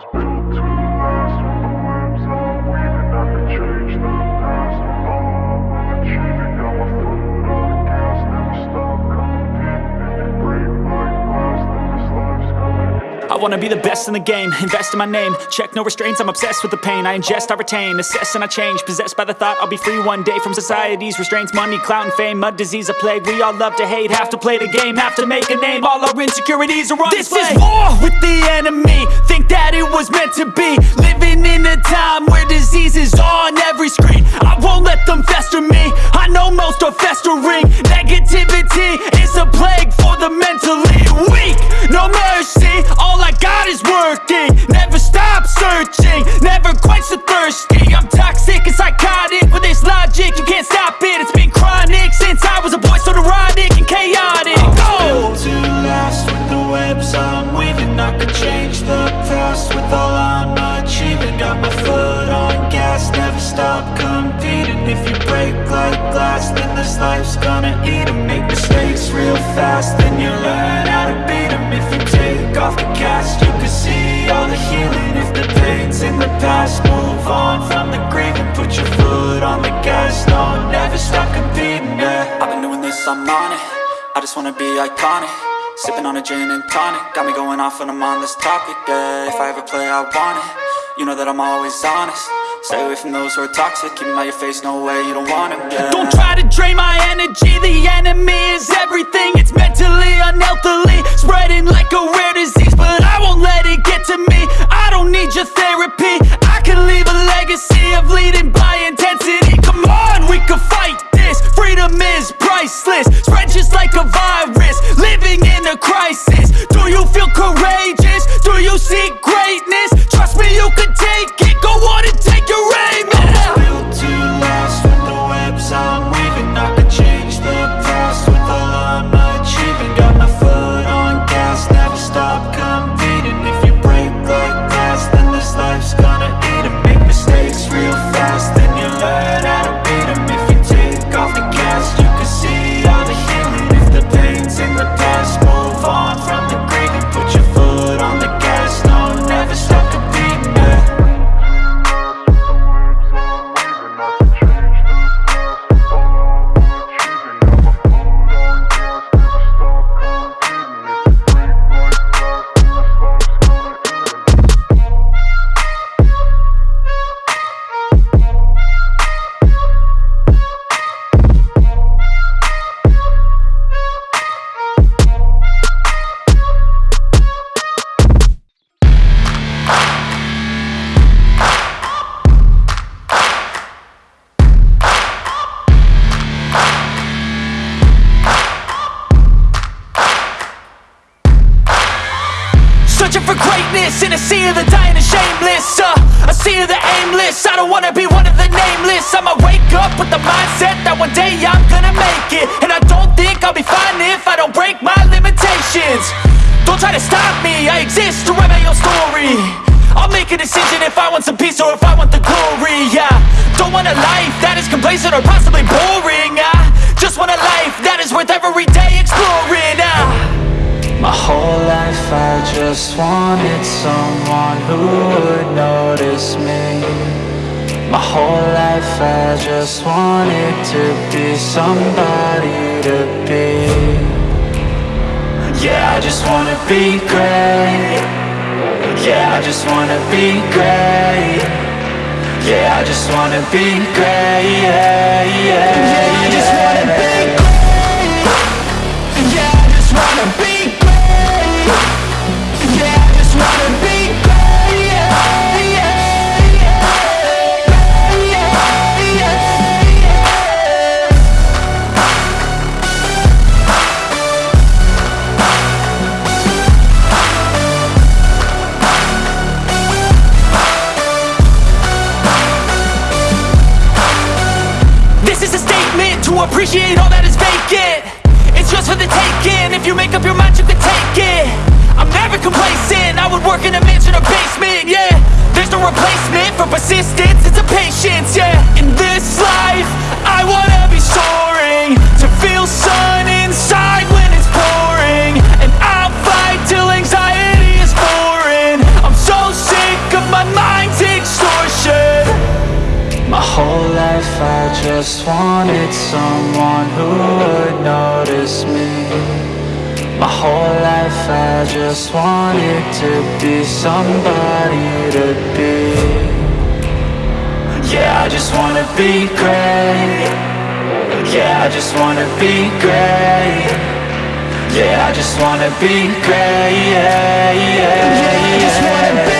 was built to I wanna be the best in the game, invest in my name. Check no restraints, I'm obsessed with the pain. I ingest, I retain, assess and I change. Possessed by the thought I'll be free one day From society's restraints, money, clout and fame Mud, disease, a plague, we all love to hate Have to play the game, have to make a name. All our insecurities are on This display. is war with the enemy. Think that it was meant to be. Living in a time where disease is on every screen. I won't let them fester me. I know most are festering. Negativity is a plague for the mentally weak. No mercy, stop competing. If you break like glass, then this life's gonna eat eat 'em. Make mistakes real fast, then you learn how to beat beat 'em. If you take off the cast, you can see all the healing. If the pain's in the past, move on from the grave And Put your foot on the gas, no, never stop competing, yeah. I've been doing this, I'm on it. I just wanna be iconic. Sipping on a gin and tonic. Got me going off when I'm on this topic, yeah. If I ever play, I want it. You know that I'm always honest Stay away from those who are toxic. Keep 'em out your face, no way, you don't want 'em, yeah Don't try to drain my energy. The enemy is everything. It's mentally, unhealthily Spreading Searching for greatness in a sea of the dying and shameless uh, A sea of the aimless, I don't wanna be one of the nameless. I'ma wake up with the mindset that one day I'm gonna make it. And I don't think I'll be fine if I don't break my limitations. Don't try to stop me, I exist to write my own story. I'll make a decision if I want some peace or if I want the glory, yeah. Don't want a life that is complacent or possibly boring, just wanted someone who would notice me. My whole life I just wanted to be somebody to be. Yeah, I just wanna be great. Yeah, I just wanna be great. Yeah, I just wanna be great. Yeah, yeah, appreciate all that is vacant. It's just for the taking, just wanted someone who would notice me. My whole life I just wanted to be somebody to be. Yeah, I just wanna be great. Yeah, I just wanna be great. Yeah, I just wanna be great. Yeah, yeah, yeah, I just wanna